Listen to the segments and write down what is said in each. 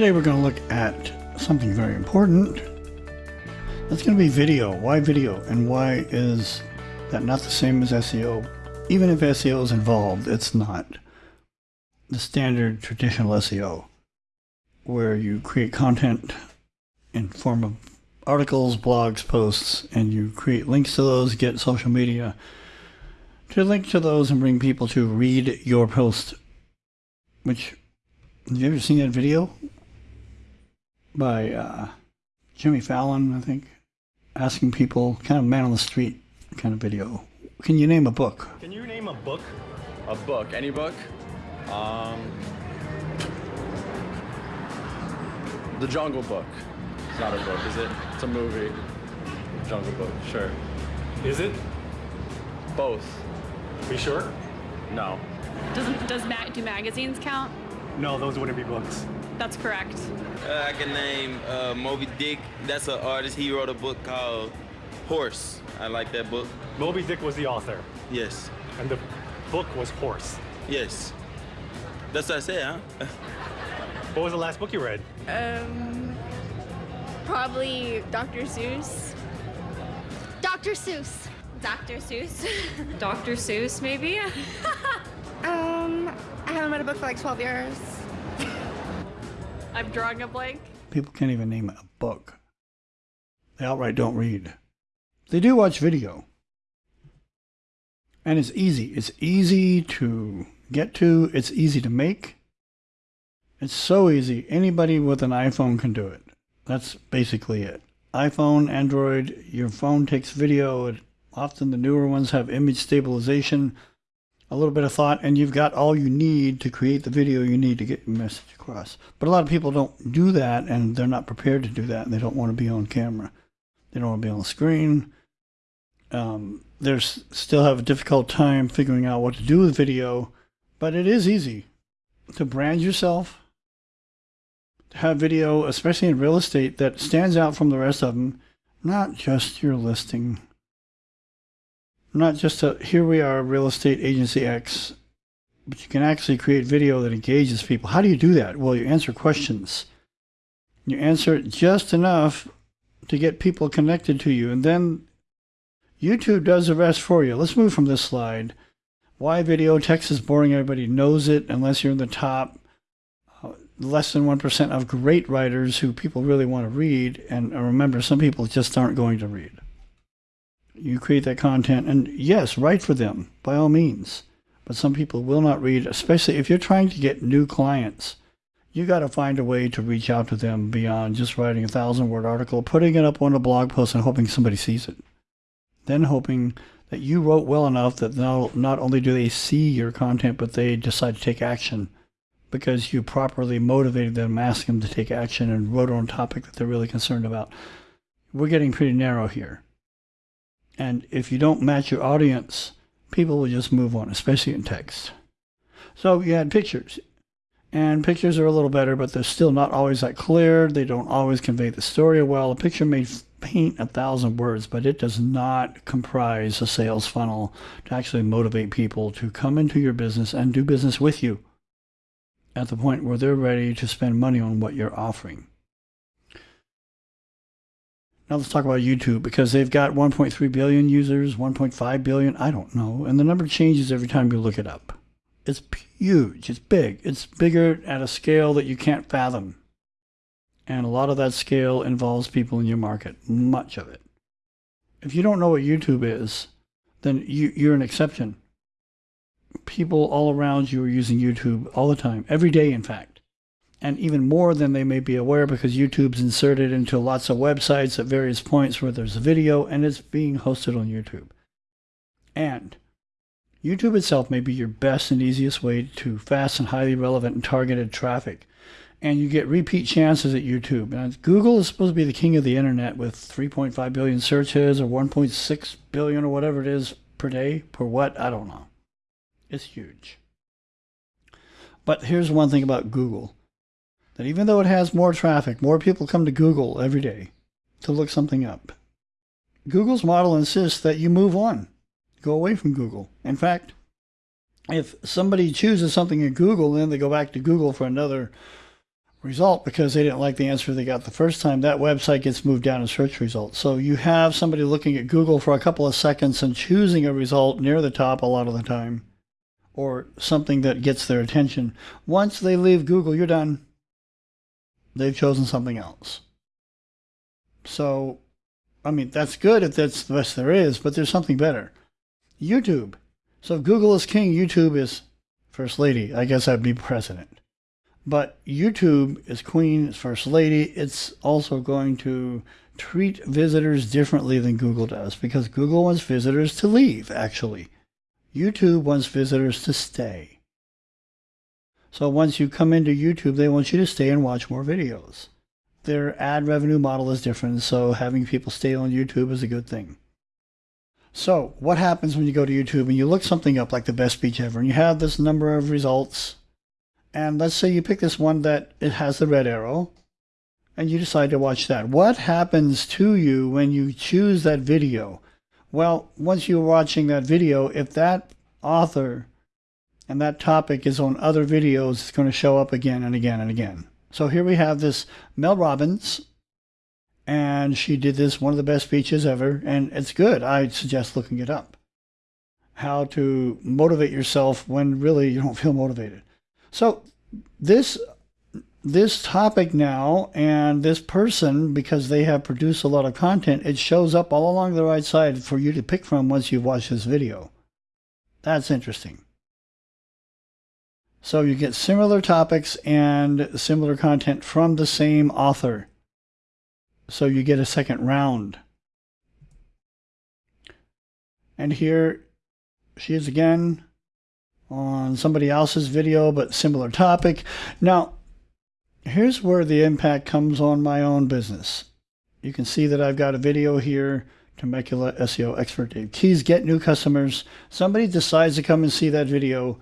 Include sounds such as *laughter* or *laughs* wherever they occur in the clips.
Today we're going to look at something very important. That's going to be video. Why video? And why is that not the same as SEO? Even if SEO is involved, it's not the standard traditional SEO where you create content in form of articles, blogs, posts, and you create links to those, get social media to link to those and bring people to read your post. Which, have you ever seen that video? By uh, Jimmy Fallon, I think, asking people, kind of man on the street kind of video. Can you name a book? Can you name a book? A book, any book? Um, the Jungle Book. It's not a book, is it? It's a movie. Jungle Book, sure. Is it? Both. Be sure? No. Does does ma- do magazines count? No, those wouldn't be books. That's correct. Uh, I can name uh, Moby Dick. That's an artist. He wrote a book called Horse. I like that book. Moby Dick was the author, Yes. and the book was Horse. Yes. That's what I said, huh? *laughs* What was the last book you read? Um, probably Dr. Seuss. Dr. Seuss. Dr. Seuss. *laughs* Dr. Seuss, maybe? *laughs* Um, I haven't read a book for like 12 years. I'm drawing a blank. People can't even name a book. They outright don't read. They do watch video. And it's easy. It's easy to get to, it's easy to make. It's so easy. Anybody with an iPhone can do it. That's basically it. iPhone, Android, your phone takes video. Often the newer ones have image stabilization, a little bit of thought, and you've got all you need to create the video you need to get your message across. But a lot of people don't do that, and they're not prepared to do that, and they don't want to be on camera. They don't want to be on the screen. Um, they still have a difficult time figuring out what to do with video, but it is easy to brand yourself, to have video, especially in real estate, that stands out from the rest of them, not just your listing not just a here we are real estate agency x but you can actually create video that engages people. How do you do that? Well you answer questions. You answer just enough to get people connected to you and then youtube does the rest for you. Let's move from this slide. Why video? Text is boring. Everybody knows it unless you're in the top uh, less than 1% of great writers who people really want to read and remember some people just aren't going to read you create that content and yes write for them by all means. But some people will not read especially if you're trying to get new clients. You got to find a way to reach out to them beyond just writing a thousand word article putting it up on a blog post and hoping somebody sees it. Then hoping that you wrote well enough that not only do they see your content but they decide to take action because you properly motivated them asked them to take action and wrote on a topic that they're really concerned about. We're getting pretty narrow here and if you don't match your audience, people will just move on, especially in text. So you had pictures. And pictures are a little better, but they're still not always that clear. They don't always convey the story well. A picture may paint a thousand words, but it does not comprise a sales funnel to actually motivate people to come into your business and do business with you at the point where they're ready to spend money on what you're offering. Now let's talk about YouTube because they've got 1.3 billion users, 1.5 billion, I don't know. And the number changes every time you look it up. It's huge, it's big. It's bigger at a scale that you can't fathom. And a lot of that scale involves people in your market, much of it. If you don't know what YouTube is, then you, you're an exception. People all around you are using YouTube all the time, every day, in fact and even more than they may be aware because YouTube's inserted into lots of websites at various points where there's a video and it's being hosted on YouTube. And YouTube itself may be your best and easiest way to fast and highly relevant and targeted traffic. And you get repeat chances at YouTube. And Google is supposed to be the king of the internet with 3.5 billion searches or 1.6 billion or whatever it is per day. Per what? I don't know. It's huge. But here's one thing about Google that even though it has more traffic, more people come to Google every day to look something up. Google's model insists that you move on, go away from Google. In fact, if somebody chooses something in Google, then they go back to Google for another result because they didn't like the answer they got the first time, that website gets moved down in search results. So you have somebody looking at Google for a couple of seconds and choosing a result near the top a lot of the time or something that gets their attention. Once they leave Google, you're done. They've chosen something else. So, I mean, that's good if that's the best there is, but there's something better. YouTube. So Google is king, YouTube is first lady. I guess I'd be president. But YouTube is queen, it's first lady. It's also going to treat visitors differently than Google does because Google wants visitors to leave, actually. YouTube wants visitors to stay. So once you come into YouTube, they want you to stay and watch more videos. Their ad revenue model is different, so having people stay on YouTube is a good thing. So what happens when you go to YouTube and you look something up like the best speech ever and you have this number of results and let's say you pick this one that it has the red arrow and you decide to watch that. What happens to you when you choose that video? Well, once you're watching that video, if that author and that topic is on other videos, it's going to show up again and again and again. So here we have this Mel Robbins, and she did this one of the best speeches ever, and it's good. I suggest looking it up. How to motivate yourself when really you don't feel motivated. So this this topic now and this person, because they have produced a lot of content, it shows up all along the right side for you to pick from once you've watched this video. That's interesting. So you get similar topics and similar content from the same author. So you get a second round. And here she is again on somebody else's video, but similar topic. Now, here's where the impact comes on my own business. You can see that I've got a video here, Temecula SEO Expert Dave Keys, get new customers. Somebody decides to come and see that video,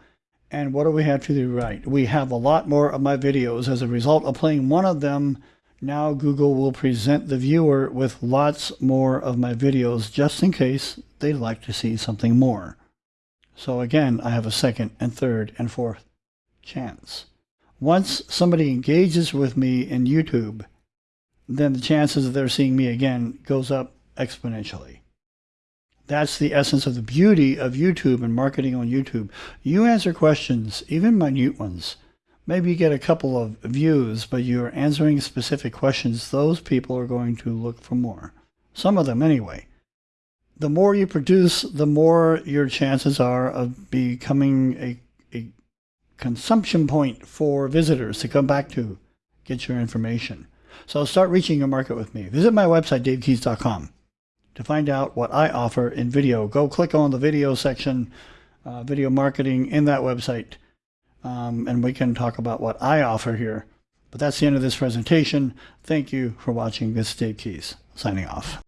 and what do we have to do right? We have a lot more of my videos. As a result of playing one of them, now Google will present the viewer with lots more of my videos just in case they'd like to see something more. So again, I have a second and third and fourth chance. Once somebody engages with me in YouTube, then the chances of their seeing me again goes up exponentially. That's the essence of the beauty of YouTube and marketing on YouTube. You answer questions, even minute ones. Maybe you get a couple of views, but you're answering specific questions. Those people are going to look for more. Some of them anyway the more you produce, the more your chances are of becoming a, a consumption point for visitors to come back to get your information. So start reaching your market with me. Visit my website, davekeys.com, to find out what I offer in video. Go click on the video section, uh, video marketing in that website, um, and we can talk about what I offer here. But that's the end of this presentation. Thank you for watching. This is Dave Keys, signing off.